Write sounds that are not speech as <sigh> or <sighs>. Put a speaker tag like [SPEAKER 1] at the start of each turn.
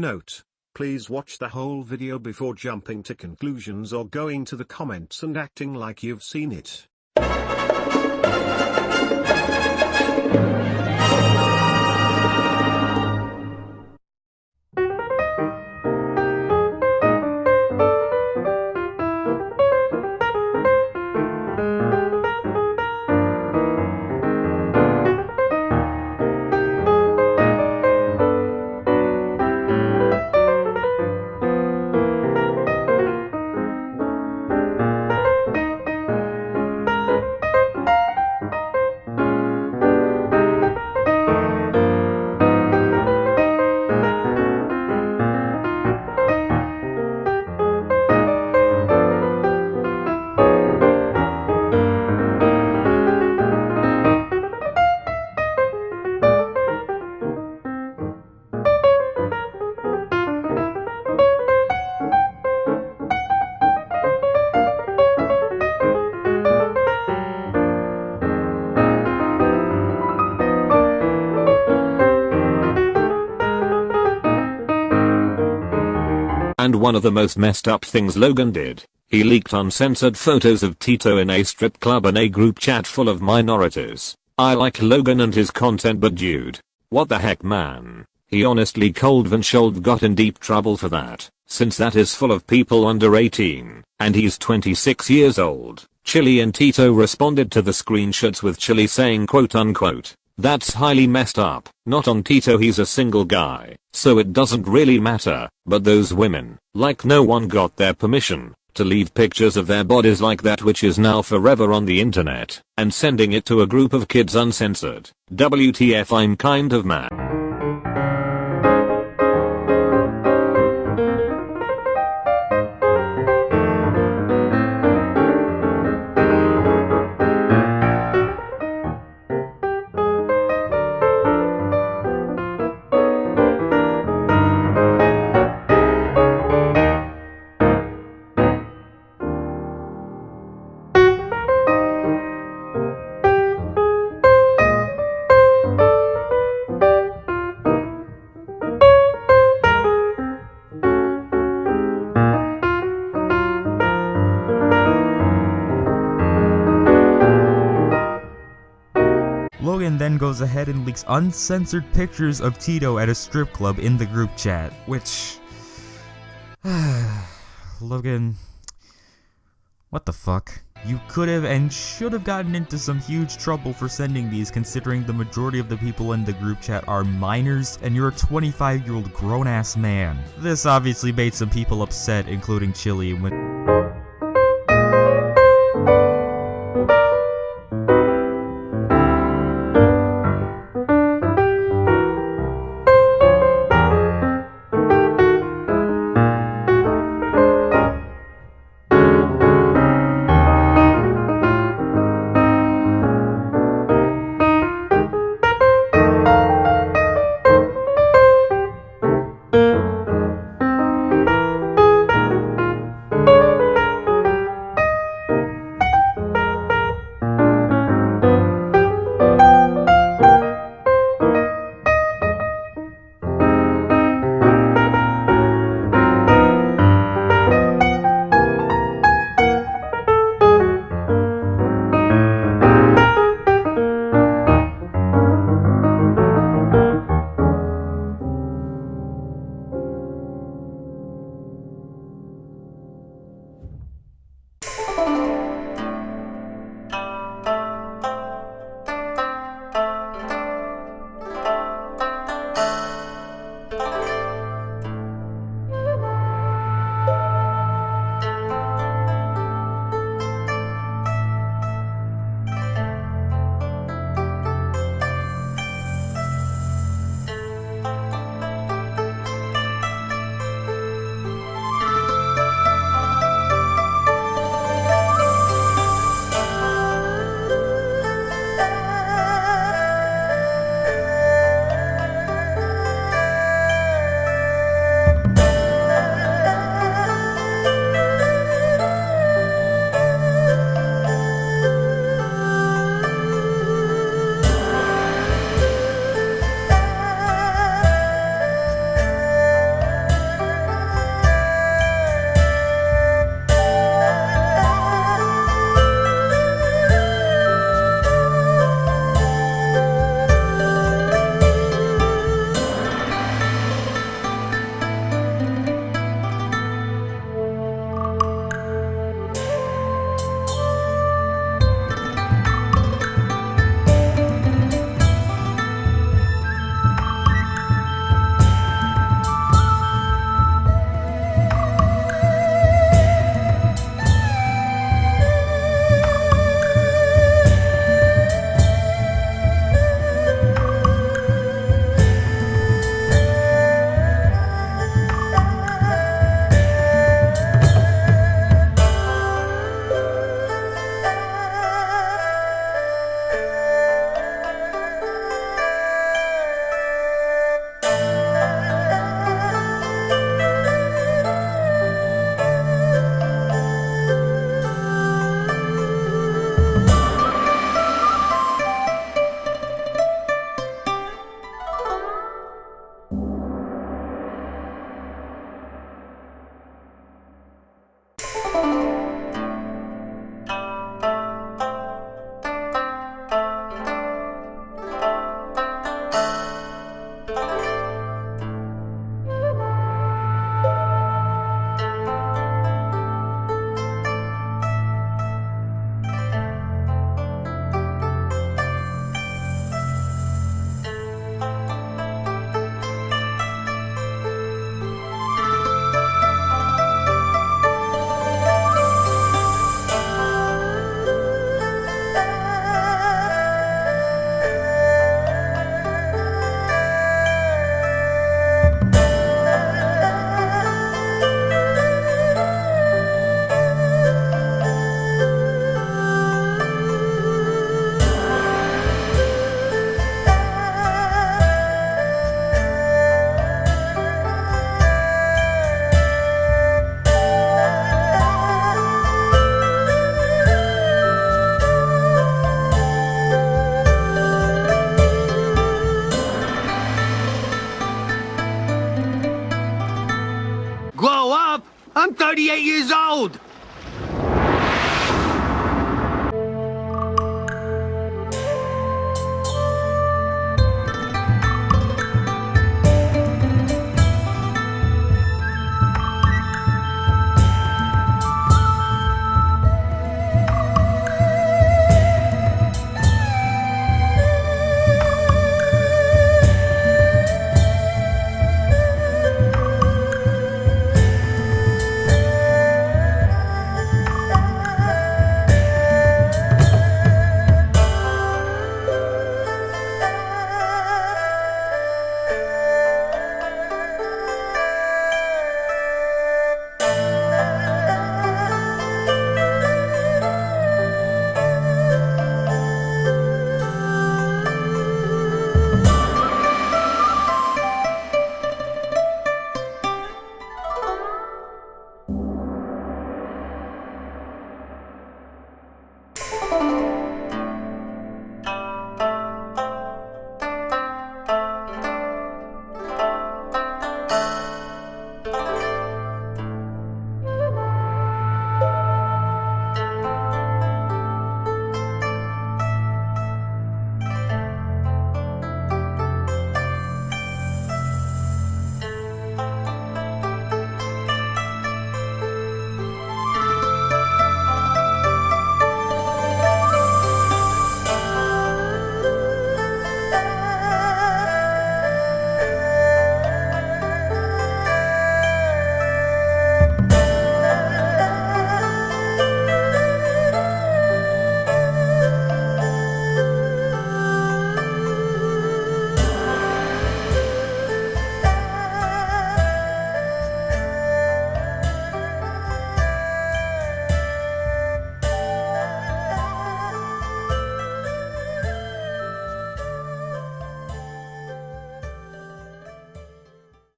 [SPEAKER 1] Note. Please watch the whole video before jumping to conclusions or going to the comments and acting like you've seen it.
[SPEAKER 2] And one of the most messed up things Logan did, he leaked uncensored photos of Tito in a strip club and a group chat full of minorities. I like Logan and his content but dude, what the heck man? He honestly cold Van Schold got in deep trouble for that, since that is full of people under 18, and he's 26 years old. Chili and Tito responded to the screenshots with Chili saying quote unquote, that's highly messed up. Not on Tito he's a single guy, so it doesn't really matter, but those women, like no one got their permission, to leave pictures of their bodies like that which is now forever on the internet, and sending it to a group of kids uncensored. WTF I'm kind of mad.
[SPEAKER 3] Goes ahead and leaks uncensored pictures of Tito at a strip club in the group chat, which... <sighs> Logan... What the fuck? You could have and should have gotten into some huge trouble for sending these considering the majority of the people in the group chat are minors and you're a 25 year old grown ass man. This obviously made some people upset including Chili when